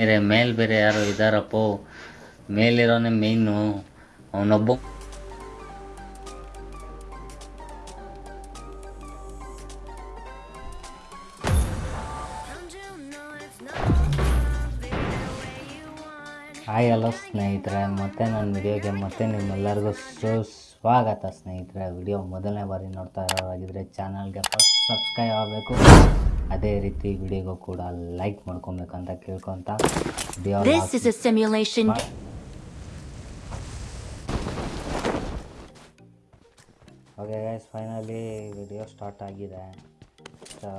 ಬೇರೆ ಮೇಲ್ ಬೇರೆ ಯಾರು ಇದ್ದಾರಪ್ಪ ಮೇಲಿರೋನೇ ಮೇಯ್ನು ಅವನೊಬ್ಬ ಹಾಯ್ ಹಲೋ ಸ್ನೇಹಿತರೆ. ಮತ್ತೆ ನನ್ನ ವಿಡಿಯೋಗೆ ಮತ್ತೆ ನಿಮ್ಮೆಲ್ಲರಿಗೂ ಸುಸ್ವಾಗತ ಸ್ನೇಹಿತರೆ. ವಿಡಿಯೋ ಮೊದಲನೇ ಬಾರಿ ನೋಡ್ತಾ ಇರೋರಾಗಿದ್ದರೆ ಚಾನಲ್ಗೆ ಫಸ್ಟ್ ಸಬ್ಸ್ಕ್ರೈಬ್ ಆಗಬೇಕು. ಅದೇ ರೀತಿ ವಿಡಿಯೋಗೂ ಕೂಡ ಲೈಕ್ ಮಾಡ್ಕೊಬೇಕು ಅಂತ ಕೇಳ್ಕೊತ simulation. Okay guys finally video start ಆಗಿದೆ. ಸೊ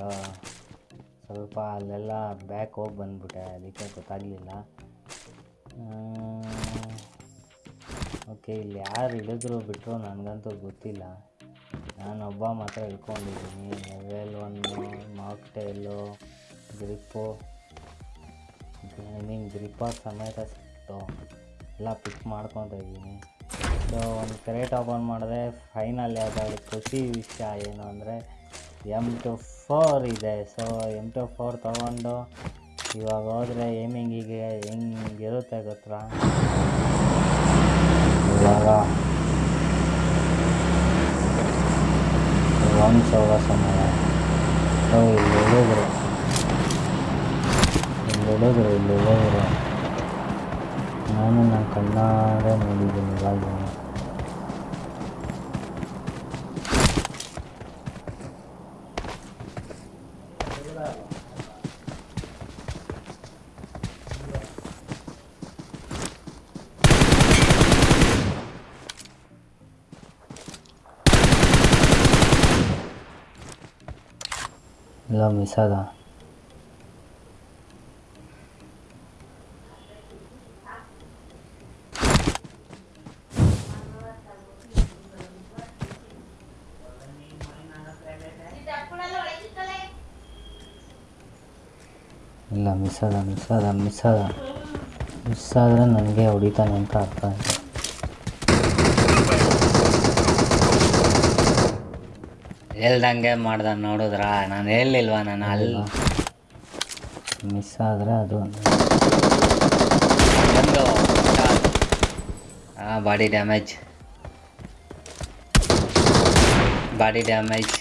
ಸ್ವಲ್ಪ ಅಲ್ಲೆಲ್ಲ ಬ್ಯಾಕ್ ಹೋಗಿ ಬಂದ್ಬಿಟ್ಟೆ ಅದಕ್ಕೆ ಗೊತ್ತಾಗಲಿಲ್ಲ. ಓಕೆ ಇಲ್ಲಿ ಯಾರು ಇಳಿದ್ರು ಬಿಟ್ಟರು ನನಗಂತೂ ಗೊತ್ತಿಲ್ಲ. ನಾನೊಬ್ಬ ಮಾತ್ರ ಹಿಡ್ಕೊಂಡಿದ್ದೀನಿ ಲೆವೆಲ್ ಒನ್ನು ಮಾಕ್ಟೇಲು ಗ್ರಿಪ್ಪು ಐ ಮೀನ್ ಗ್ರಿಪ್ಪರ್ ಸಮೇತ ಸಿಕ್ತು. ಎಲ್ಲ ಪಿಕ್ ಮಾಡ್ಕೊತಾ ಇದ್ದೀನಿ. ಸೊ ಒಂದು ಕ್ರೇಟ್ ಓಪನ್ ಮಾಡಿದ್ರೆ ಫೈನಲ್ ಯಾವುದಾದ್ರು ಖುಷಿ ವಿಷಯ ಏನು ಅಂದರೆ ಎಂ ಟು ಫೋರ್ ಇದೆ. ಸೊ ಎಂ ಟು ಫೋರ್ ತೊಗೊಂಡು ಇವಾಗ ಹೋದರೆ ಏಮಿಂಗಿಗೆ ಹೆಂಗಿರುತ್ತೆ ಗೊತ್ತಾ? ಇವಾಗ ಸಾವಿರ ಸಮಯ ಸೊ ಇಲ್ಲಿ ಹುಡುಗರು ಇಲ್ಲಿ ಹುಡುಗರು ಇಲ್ಲಿ ಹುಡುಗರು ನಾನು ನನ್ನ ಕಣ್ಣಾರೆ ನೋಡಿದ್ದೀನಿ ಇವಾಗ ಇಲ್ಲ ಮಿಸ್ ಅದ ಇಲ್ಲ ಮಿಸ್ ಅದ ಮಿಸ್ ಅದ ಮಿಸ್ ಅದ ಮಿಸ್ ಆದರೆ ನನಗೆ ಹೊಡಿತಾನೆ ಅಂತ ಅರ್ಥ ಆಯ್ತು ಹೇಳ್ದಂಗೆ ಮಾಡ್ದ ನೋಡಿದ್ರ? ನಾನು ಹೇಳಿಲ್ವಾ ನಾನು ಅಲ್ಲಿ ಮಿಸ್ ಆದರೆ ಅದು ಒಂದು body damage body damage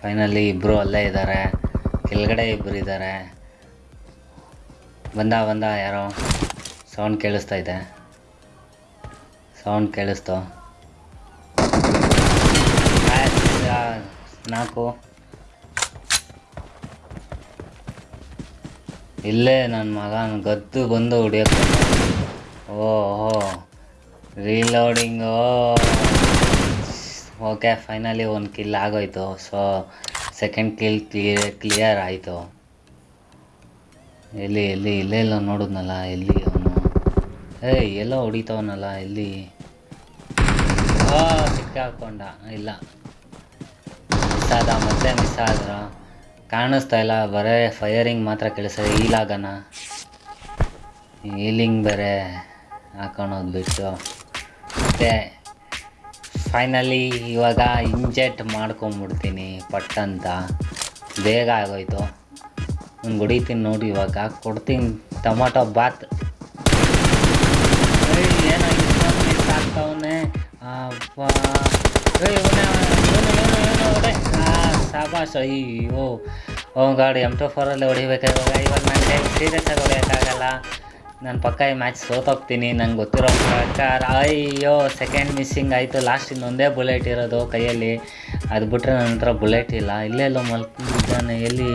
finally ಇಬ್ಬರು ಅಲ್ಲೇ ಇದ್ದಾರೆ ಕೆಳಗಡೆ ಇಬ್ಬರು ಇದ್ದಾರೆ ಬಂದ ಬಂದ ಯಾರೋ. ಸೌಂಡ್ ಕೇಳಿಸ್ತಾ ಇದೆ. ಸೌಂಡ್ ಕೇಳಿಸ್ತು. ನಾಲ್ಕು. ಇಲ್ಲೇ ನನ್ನ ಮಗನ ಗದ್ದು ಬಂದು ಹೊಡಿಯೋಕ್ಕೆ ಓಹೋ ರೀಲೋಡಿಂಗು ಓಕೆ ಫೈನಲಿ ಒಂದು ಕಿಲ್ ಆಗೋಯ್ತು. So second kill clear clear ಆಯಿತು. ಎಲ್ಲಿ ಎಲ್ಲಿ, ಇಲ್ಲೇ ಎಲ್ಲ ನೋಡಿದ್ನಲ್ಲ, ಎಲ್ಲಿ ಅವನು? ಏಯ್, ಎಲ್ಲ ಹೊಡಿತವನಲ್ಲ, ಎಲ್ಲಿ? ಸಿಕ್ಕಾಕೊಂಡ, ಇಲ್ಲ. ಮಿಸ್ ಆದ ಮತ್ತೆ ಮಿಸ್ ಆದ್ರ ಕಾಣಿಸ್ತಾ ಇಲ್ಲ ಬರೇ ಫೈರಿಂಗ್ ಮಾತ್ರ ಕೇಳಿಸ್ತದೆ ಈಲಾಗನ ಈಲಿಂಗ್ ಬೇರೆ ಹಾಕೊಳೋದು ಬಿಟ್ಟು ಮತ್ತು ಫೈನಲಿ ಇವಾಗ ಇಂಜೆಕ್ಟ್ ಮಾಡ್ಕೊಂಬಿಡ್ತೀನಿ ಪಟ್ಟಂತ ಬೇಗ ಆಗೋಯ್ತು ಒಂದು ಹೊಡಿತೀನಿ ನೋಡಿ ಇವಾಗ ಕೊಡ್ತೀನಿ ಟೊಮೊಟೊ ಬಾತ್ ಏನೋ ಇಷ್ಟೊಂದು ಮಿಸ್ ಅಪ್ಪ ಏನೋ ಏನೋ ಇವ್ನು. ಸಾಬಾಸ್ ಅಯ್ಯೋ ಓ ಗಾಡಿ ಎಂ ಟು ಫೋರಲ್ಲಿ ಹೊಡಿಬೇಕು. ಇವಾಗ ಇವಾಗ ಟೈಮ್ ಸೀರಿಯಸ್ ಆಗಿ ಹೊಡೆಯೋಕ್ಕಾಗಲ್ಲ ನಾನು ಪಕ್ಕ ಈ ಮ್ಯಾಚ್ ಸೋತೋಗ್ತೀನಿ ನಂಗೆ ಗೊತ್ತಿರೋ ಪ್ರಕಾರ, ಅಯ್ಯೋ ಸೆಕೆಂಡ್ ಮಿಸ್ಸಿಂಗ್ ಆಯಿತು. ಲಾಸ್ಟ್ ಇನ್ನೊಂದೇ ಬುಲೆಟ್ ಇರೋದು ಕೈಯಲ್ಲಿ. ಅದು ಬಿಟ್ಟರೆ ನನ್ನ ಹತ್ರ ಬುಲೆಟ್ ಇಲ್ಲ. ಇಲ್ಲೇ ಎಲ್ಲೋ ಮಲ್ಕೊಂಡಿದ್ದಾನೆ. ಎಲ್ಲಿ?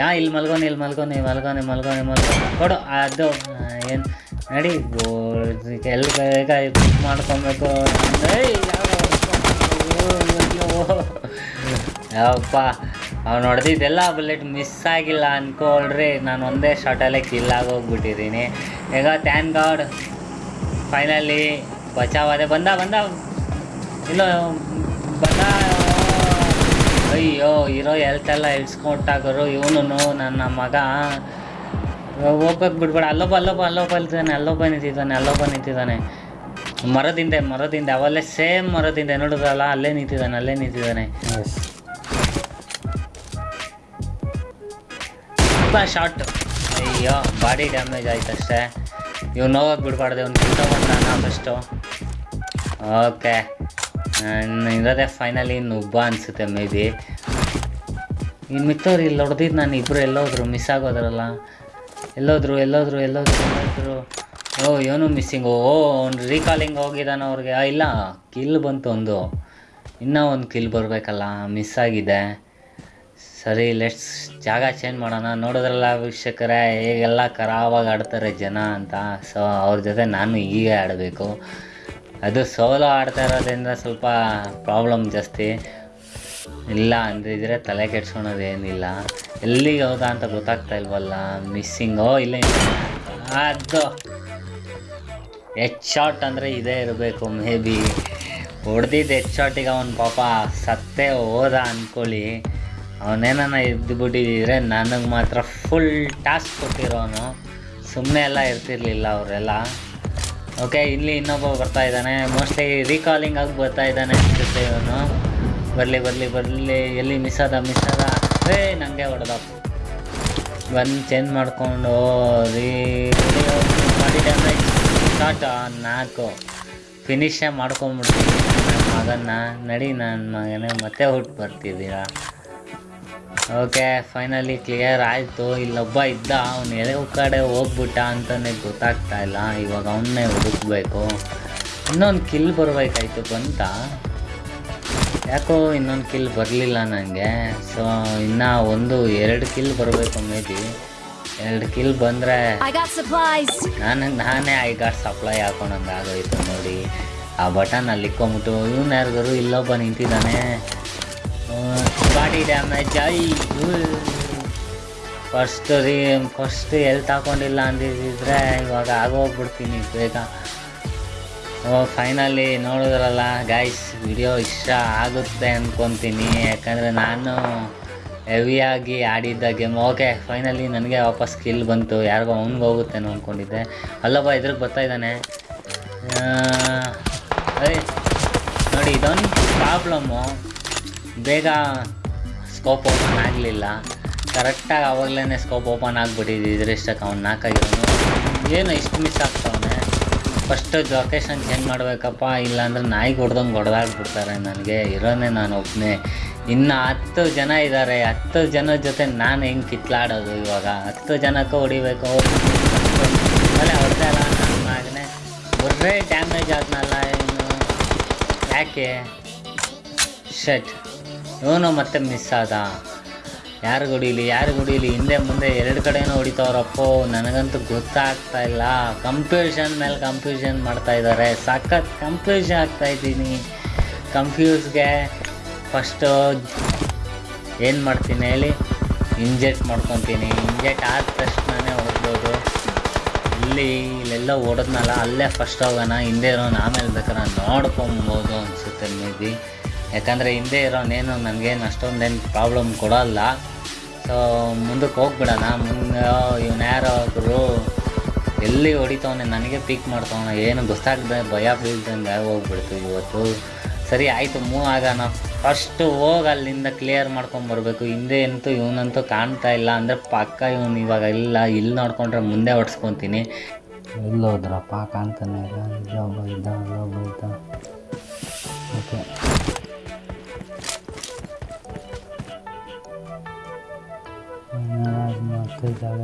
ಹಾಂ ಇಲ್ಲಿ ಮಲ್ಗೋನಿ ಇಲ್ಲಿ ಮಲ್ಗೋನಿ ಮಲ್ಗೋನಿ ಮಲ್ಗೋನಿ ಮಲ್ಗೋನು ಕೊಡು, ಅದು ಏನು? ನಡಿ. ಎಲ್ಲಿ ಬೇಗ ಇದು ಮಾಡ್ಕೊಬೇಕು. ಯಾವಪ್ಪ? ಅವ್ನು ಹೊಡೆದಿದ್ದೆಲ್ಲ ಬುಲೆಟ್ ಮಿಸ್ ಆಗಿಲ್ಲ ಅಂದ್ಕೊಳ್ರಿ ನಾನು ಒಂದೇ ಶಾಟಲ್ಲೇ ಕಿಲ್ ಆಗೋಗ್ಬಿಟ್ಟಿದ್ದೀನಿ. ಈಗ ಥ್ಯಾನ್ ಗಾಡ್ ಫೈನಲಿ ಬಚಾವಾದೆ ಬಂದ ಬಂದ. ಇಲ್ಲ, ಬಂದ. ಅಯ್ಯೋ ಇರೋ ಎಲ್ತೆಲ್ಲ ಇಳ್ಸ್ಕೊಟ್ಟಾಗರು. ಇವನು ನನ್ನ ಮಗ. ಹೋಗೋಕೆ ಬಿಡ್ಬೇಡ. ಅಲ್ಲೊಬ್ಬ ಅಲ್ಲೊಬ್ಬ ಅಲ್ಲೊಬ್ಬ ಅಲ್ತಿದ್ದಾನೆ ಅಲ್ಲೊಬ್ಬ ನಿಂತಿದ್ದಾನೆ ಅಲ್ಲೊಬ್ಬ ನಿಂತಿದ್ದಾನೆ. ಮರದಿಂದೆ ಮರದಿಂದೆ, ಅವಲ್ಲೇ ಸೇಮ್ ಮರದಿಂದೆ ನೋಡಿದ್ರಲ್ಲ, ಅಲ್ಲೇ ನಿಂತಿದ್ದಾನೆ ಅಲ್ಲೇ ನಿಂತಿದ್ದಾನೆ. ಸ್ವಲ್ಪ ಶಾರ್ಟ್ ಅಯ್ಯೋ ಬಾಡಿ ಡ್ಯಾಮೇಜ್ ಆಯ್ತು ಅಷ್ಟೇ ಇವ್ನು ಹೋಗಕ್ಕೆ ಬಿಡಬಾರ್ದು, ಇವ್ನು ಮಾಡೋಣ ಫಸ್ಟು ಓಕೆ ನಾನು ಇರೋದೇ ಫೈನಲಿ ನುಬ್ಬ ಅನಿಸುತ್ತೆ ಮೇ ಬಿ ಇನ್ನು ಮಿತ್ತವ್ರು ಇಲ್ಲಿ ಹೊಡೆದಿದ್ದು ನಾನು ಇಬ್ಬರು ಎಲ್ಲೋದ್ರು ಮಿಸ್ ಆಗೋದ್ರಲ್ಲ. ಎಲ್ಲೋದ್ರು ಎಲ್ಲೋದ್ರು ಎಲ್ಲೋದ್ರು ಎಲ್ಲೋದ್ರು. ಓ, ಇವನು ಮಿಸ್ಸಿಂಗು ಓ, ಅವ್ನು ರೀಕಾಲಿಂಗ್ ಹೋಗಿದ್ದಾನ ಅವ್ರಿಗೆ. ಇಲ್ಲ ಕಿಲ್ ಬಂತು ಒಂದು. ಇನ್ನೂ ಒಂದು ಕಿಲ್ ಬರಬೇಕಲ್ಲ ಮಿಸ್ ಆಗಿದೆ. ಸರಿ ಲೆಟ್ಸ್ ಜಾಗ ಚೇಂಜ್ ಮಾಡೋಣ. ನೋಡಿದ್ರಲ್ಲ ವೀಕ್ಷಕರೇ ಹೇಗೆಲ್ಲ ಕರಾವಾಗಿ ಆಡ್ತಾರೆ ಜನ ಅಂತ. ಸೊ ಅವ್ರ ಜೊತೆ ನಾನು ಹೀಗೆ ಆಡಬೇಕು. ಅದು ಸೋಲೋ ಆಡ್ತಾ ಇರೋದ್ರಿಂದ ಸ್ವಲ್ಪ ಪ್ರಾಬ್ಲಮ್ ಜಾಸ್ತಿ. ಇಲ್ಲ ಅಂದಿದ್ರೆ ತಲೆ ಕೆಡ್ಸ್ಕೊಳೋದೇನಿಲ್ಲ ಎಲ್ಲಿಗೆ ಹೋದ ಅಂತ ಗೊತ್ತಾಗ್ತಾ ಇಲ್ವಲ್ಲ ಮಿಸ್ಸಿಂಗೋ ಇಲ್ಲ. ಅದು ಹೆಡ್ ಶಾಟ್ ಅಂದರೆ ಇದೇ ಇರಬೇಕು ಮೇ ಬಿ ಹೊಡೆದಿದ್ದು ಹೆಡ್ ಶಾಟಿಗೆ ಅವನು ಪಾಪ ಸತ್ತೇ ಹೋದ ಅಂದ್ಕೊಳ್ಳಿ ಅವನೇನ ಇದ್ದು ಬಿಟ್ಟಿದ್ರೆ ನನಗೆ ಮಾತ್ರ ಫುಲ್ ಟಾಸ್ಕ್ ಕೊಟ್ಟಿರೋನು. ಸುಮ್ಮನೆ ಎಲ್ಲ ಇರ್ತಿರ್ಲಿಲ್ಲ ಅವರೆಲ್ಲ. ಓಕೆ ಇಲ್ಲಿ ಇನ್ನೊಬ್ಬ ಬರ್ತಾ ಇದ್ದಾನೆ. ಮೋಸ್ಟ್ಲಿ ರೀಕಾಲಿಂಗ್ ಆಗಿ ಬರ್ತಾ ಇದ್ದಾನೆ ಇವನು. ಬರಲಿ ಬರಲಿ ಬರಲಿ. ಎಲ್ಲಿ ಮಿಸ್ ಆದ ಮಿಸ್ ಆದ? ಏ ನನಗೆ ಹೊಡೆದ. ಬಂದು ಚೇಂಜ್ ಮಾಡಿಕೊಂಡು ರೀ ಬಾಡಿ ಡ್ಯಾಮೇಜ್ ನಾಲ್ಕು. ಫಿನಿಶೇ ಮಾಡ್ಕೊಂಬಿಡ್ತೀನಿ ನನ್ನ ಮಗನ್ನ. ನಡಿ, ನನ್ನ ಮಗನೇ. ಮತ್ತೆ ಹುಟ್ಟು ಬರ್ತಿದ್ದೀರಾ? ಓಕೆ ಫೈನಲಿ ಕ್ಲಿಯರ್ ಆಯಿತು. ಇಲ್ಲೊಬ್ಬ ಇದ್ದ ಅವನು ಎಳೆ ಕಡೆ ಹೋಗ್ಬಿಟ್ಟ ಅಂತಲೇ ಗೊತ್ತಾಗ್ತಾ ಇಲ್ಲ. ಇವಾಗ ಅವನ್ನೇ ಹುಡುಕ್ಬೇಕು. ಇನ್ನೊಂದು ಕಿಲ್ ಬರಬೇಕಾಯ್ತು ಬಂತ. ಯಾಕೋ ಇನ್ನೊಂದು ಕಿಲ್ ಬರಲಿಲ್ಲ ನನಗೆ ಸೊ ಇನ್ನು ಒಂದು ಎರಡು ಕಿಲ್ ಬರಬೇಕು ಮೇ ಬಿ ಎರಡು ಕಿಲ್ ಬಂದರೆ ನಾನು ನಾನೇ ಐ ಗಾಟ್ ಸಪ್ಲೈ ಹಾಕೊಂಡಂಗೆ ಆಗೋಯ್ತು ನೋಡಿ. ಆ ಬಟನ್ ಅಲ್ಲಿ ಇಕ್ಕೊಂಬಿಟ್ಟು ಇವನು ಯಾರಿಗಾರು ಇಲ್ಲೊಬ್ಬ ನಿಂತಿದ್ದಾನೆ. ಬಾಡಿ ಡ್ಯಾಮೇಜ್ ಐ ಫಸ್ಟ್ ರೀ ಫಸ್ಟ್ ಎಲ್ತ್ ಹಾಕೊಂಡಿಲ್ಲ ಅಂದಿದ್ರೆ ಇವಾಗ ಆಗೋಗ್ಬಿಡ್ತೀನಿ ಬೇಗ. ಓ ಫೈನಲಿ ನೋಡಿದ್ರಲ್ಲ ಗಾಯ್ಸ್ ವಿಡಿಯೋ ಇಷ್ಟ ಆಗುತ್ತೆ ಅಂದ್ಕೊತೀನಿ ಯಾಕಂದರೆ ನಾನು ಹೆವಿಯಾಗಿ ಆಡಿದ್ದ ಗೇಮ್ ಓಕೆ ಫೈನಲಿ ನನಗೆ ವಾಪಸ್ ಸ್ಕಿಲ್ ಬಂತು. ಯಾರಿಗೋ ಅವ್ನಿಗೆ ಹೋಗುತ್ತೆ ಅಂದ್ಕೊಂಡಿದ್ದೆ ಅಲ್ಲಪ್ಪ ಇದ್ರಿಗೆ ಬರ್ತಾ ಇದ್ದಾನೆ. ಅದೇ ನೋಡಿ, ಇದೊಂದು ಪ್ರಾಬ್ಲಮ್ಮು ಬೇಗ ಸ್ಕೋಪ್ ಓಪನ್ ಆಗಲಿಲ್ಲ. ಕರೆಕ್ಟಾಗಿ ಆವಾಗಲೇ ಸ್ಕೋಪ್ ಓಪನ್ ಆಗಿಬಿಟ್ಟಿದ್ದು ಇಷ್ಟಕ್ಕೆ ಅವ್ನು ನಾಲ್ಕಾಗಿರೋನು ಏನು ಇಷ್ಟು ಮಿಸ್ ಆಗ್ತಾವನೆ? ಫಸ್ಟು ಲೊಕೇಶನ್ ಚೇಂಜ್ ಮಾಡಬೇಕಪ್ಪ, ಇಲ್ಲಾಂದ್ರೆ ನಾಯಿ ಹೊಡೆದಂಗೆ ಹೊಡೆದಾಗ್ಬಿಡ್ತಾರೆ ನನಗೆ. ಇರೋನೇ ನಾನು ಒಬ್ಬನೇ ಇನ್ನು ಹತ್ತು ಜನ ಇದ್ದಾರೆ ಹತ್ತು ಜನ ಜೊತೆ ನಾನು ಹೆಂಗೆ ಕಿತ್ಲಾಡೋದು ಇವಾಗ? ಹತ್ತು ಜನಕ್ಕೆ ಹೊಡಿಬೇಕು. ಆಮೇಲೆ ಹೊಡೆದೇ ಇಲ್ಲ ನಾನು ಆಗನೇ ಬರ್ರೆ ಡ್ಯಾಮೇಜ್ ಆದ್ನಲ್ಲ ಏನು ಯಾಕೆ? ಶಟ್ ಇವನು ಮತ್ತೆ ಮಿಸ್ ಆದ. ಯಾರು ಹೊಡೀಲಿ ಯಾರು ಹೊಡೀಲಿ ಹಿಂದೆ ಮುಂದೆ ಎರಡು ಕಡೆನೂ ಹೊಡಿತಾವ್ರಪ್ಪೋ. ನನಗಂತೂ ಗೊತ್ತಾಗ್ತಾ ಇಲ್ಲ. ಕಂಪ್ಯೂಷನ್ ಮೇಲೆ ಕಂಪ್ಯೂಷನ್ ಮಾಡ್ತಾ ಇದ್ದಾರೆ ಸಖತ್ ಆಗ್ತಾ ಇದ್ದೀನಿ. ಕಂಫ್ಯೂಸ್ಗೆ ಫಸ್ಟು ಏನು ಮಾಡ್ತೀನಿ ಹೇಳಿ? ಇಂಜೆಕ್ಟ್ ಮಾಡ್ಕೊತೀನಿ. ಇಂಜೆಕ್ಟ್ ಆದ ತಕ್ಷಣವೇ ಹೊಡ್ಬೋದು ಇಲ್ಲಿ ಇಲ್ಲೆಲ್ಲ ಓಡೋದ್ನಲ್ಲ, ಅಲ್ಲೇ ಫಸ್ಟ್ ಹೋಗೋಣ, ಹಿಂದೆ ಇರೋನು ಆಮೇಲೆ ಬೇಕಾದ್ರೆ ನೋಡ್ಕೊಬೋದು ಅನಿಸುತ್ತೆ ಮೇ ಬಿ ಯಾಕಂದರೆ ಹಿಂದೆ ಇರೋನೇನು ನನಗೇನು ಅಷ್ಟೊಂದೇನು ಪ್ರಾಬ್ಲಮ್ ಕೊಡೋಲ್ಲ. ಸೊ ಮುಂದಕ್ಕೆ ಹೋಗ್ಬಿಡೋಣ. ಮುಂದೆ ಇವನು ಯಾರೋ ಒಬ್ಬರು ಎಲ್ಲಿ ಹೊಡಿತವನೆ, ನನಗೆ ಪಿಕ್ ಮಾಡ್ತವನ, ಏನು ಗೊತ್ತಾಗ್ದೆ, ಭಯ ಬೀಳ್ದಂಗೆ ಹೋಗ್ಬಿಡ್ತು ಇವತ್ತು. ಸರಿ, ಆಯಿತು ಮೂವ್ ಆಗೋಣ. ಫಸ್ಟು ಹೋಗಿ ಅಲ್ಲಿಂದ ಕ್ಲಿಯರ್ ಮಾಡ್ಕೊಂಬರ್ಬೇಕು ಹಿಂದೆ ಅಂತೂ ಇವನಂತೂ ಕಾಣ್ತಾ ಇಲ್ಲ. ಅಂದರೆ ಪಕ್ಕ ಇವನು ಇವಾಗ ಇಲ್ಲ. ಇಲ್ಲಿ ನೋಡ್ಕೊಂಡ್ರೆ ಮುಂದೆ ಹೊಡ್ಸ್ಕೊತೀನಿ. ಎಲ್ಲೋದ್ರಪ್ಪ ಕಾಣ್ತಾನೆ ಇಲ್ಲ. ಓಕೆ ಮತ್ತೆ ಜಾಗ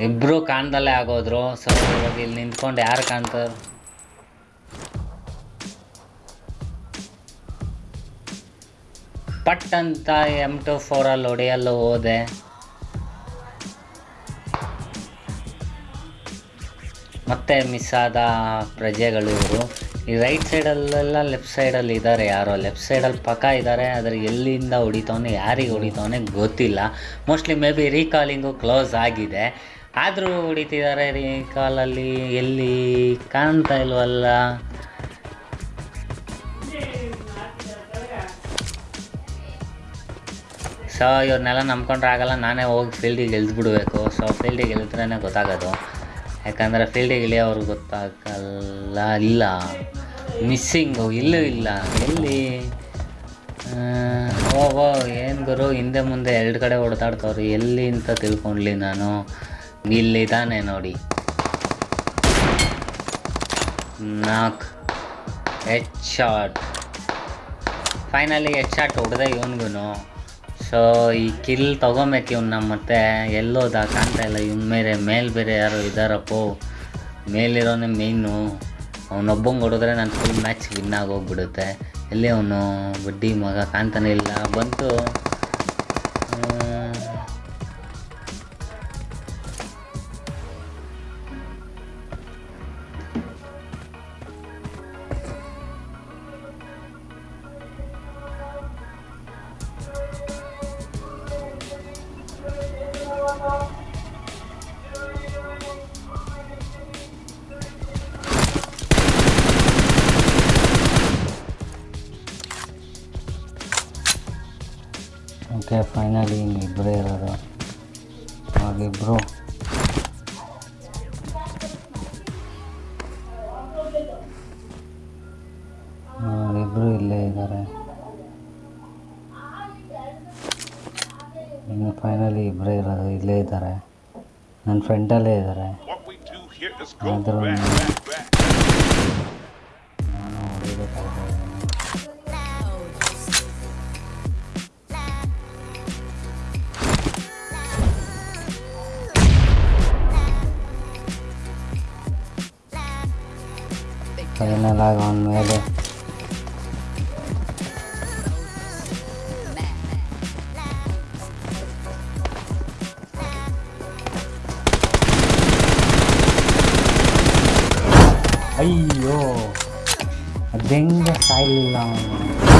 ಇಬ್ರು ಕಾಣ್ದಲ್ಲೇ ಆಗೋದ್ರು. ಸೊ ಇವಾಗ ಇಲ್ಲಿ ನಿಂತ್ಕೊಂಡು ಯಾರು ಕಾಣ್ತಾರೆ ಪಟ್ ಅಂತ ಎಂ ಟು ಫೋರಲ್ಲಿ ಹೊಡೆಯಲು ಹೋದೆ. ಮತ್ತೆ ಮಿಸ್ ಆದ ಪ್ರಜೆಗಳು ಇವರು ಈ ರೈಟ್ ಸೈಡಲ್ಲೆಲ್ಲ ಲೆಫ್ಟ್ ಸೈಡಲ್ಲಿ ಇದ್ದಾರೆ ಯಾರೋ. ಲೆಫ್ಟ್ ಸೈಡಲ್ಲಿ ಪಕ್ಕ ಇದ್ದಾರೆ ಆದರೆ ಎಲ್ಲಿಂದ ಹೊಡಿತವನೇ, ಯಾರಿಗೆ ಹೊಡಿತವನೇ ಗೊತ್ತಿಲ್ಲ. Mostly maybe recalling close ಆಗಿದೆ. ಆದರೂ ಹೊಡಿತಿದ್ದಾರೆ ರೀಕಾಲಲ್ಲಿ ಎಲ್ಲಿ ಕಾಣ್ತಾ ಇಲ್ವಲ್ಲ? ಸೊ ಇವ್ರನ್ನೆಲ್ಲ ನಂಬ್ಕೊಂಡ್ರೆ ಆಗಲ್ಲ, ನಾನೇ ಹೋಗಿ ಫೀಲ್ಡಿಗೆ ಗೆಲ್ದ್ಬಿಡ್ಬೇಕು ಸೊ ಫೀಲ್ಡಿಗೆ ಗೆಲ್ತ್ರೇ ಗೊತ್ತಾಗೋದು. ಯಾಕಂದರೆ ಫೀಲ್ಡಿಗೆ ಇಳಿಯೋವ್ರಿಗೆ ಗೊತ್ತಾಗಲ್ಲ, ಇಲ್ಲ. ಮಿಸ್ಸಿಂಗು ಇಲ್ಲೂ ಇಲ್ಲ. ಎಲ್ಲಿ? ಓ ಏನು ಗುರು? ಹಿಂದೆ ಮುಂದೆ ಎರಡು ಕಡೆ ಹೊಡೆದಾಡ್ತವ್ರಿ ಎಲ್ಲಿ ಅಂತ ತಿಳ್ಕೊಂಡ್ಲಿ ನಾನು. ಇಲ್ಲಿ ಇಲ್ಲಿದ್ದಾನೆ ನೋಡಿ. Knock. H shot finally head shot ಹೊಡೆದ ಇವನ್ಗೂ ಸೊ ಈ ಕಿಲ್ ತೊಗೊಬೇಕು ಇವ್ನ ಮತ್ತೆ ಎಲ್ಲೋದ ಕಾಣ್ತಾ ಇಲ್ಲ. ಇವ್ನ ಮೇಲೆ ಮೇಲ್ ಬೇರೆ ಯಾರು ಇದ್ದಾರಪ್ಪೋ ಮೇಲಿರೋನೇ ಮೇಯ್ನು ಅವನೊಬ್ಬಂಗೆ ಹೊಡೆದ್ರೆ ನಾನು ಫುಲ್ ಮ್ಯಾಚ್ ವಿನ್ ಆಗೋಗ್ಬಿಡುತ್ತೆ ಎಲ್ಲಿ ಅವನು ಬಡ್ಡಿ ಮಗ ಕಾಣ್ತಾನೆ ಇಲ್ಲ. ಬಂತು ಓಕೆ ಫೈನಲಿ ಇಬ್ಬರೇ ಇರೋದು ಆಗಿಬ್ಬರು ಇಬ್ಬರು ಇಲ್ಲೇ ಇದ್ದಾರೆ ಇನ್ನು ಫೈನಲಿ ಇಬ್ಬರೇ ಇರೋದು ಇಲ್ಲೇ ಇದ್ದಾರೆ ನನ್ನ ಫ್ರೆಂಡಲ್ಲೇ ಇದ್ದಾರೆ ಆದರೂ. ನಾನು ಹೊಡಿಬೇಕಾಗಿದೆ ಫೈನಲ್ ಆಗಿ ಅವನ ಮೇಲೆ ಅಯ್ಯೋ ಅದೆಂಗೆ ಸಾಯಲಿಲ್ಲ ಅವನು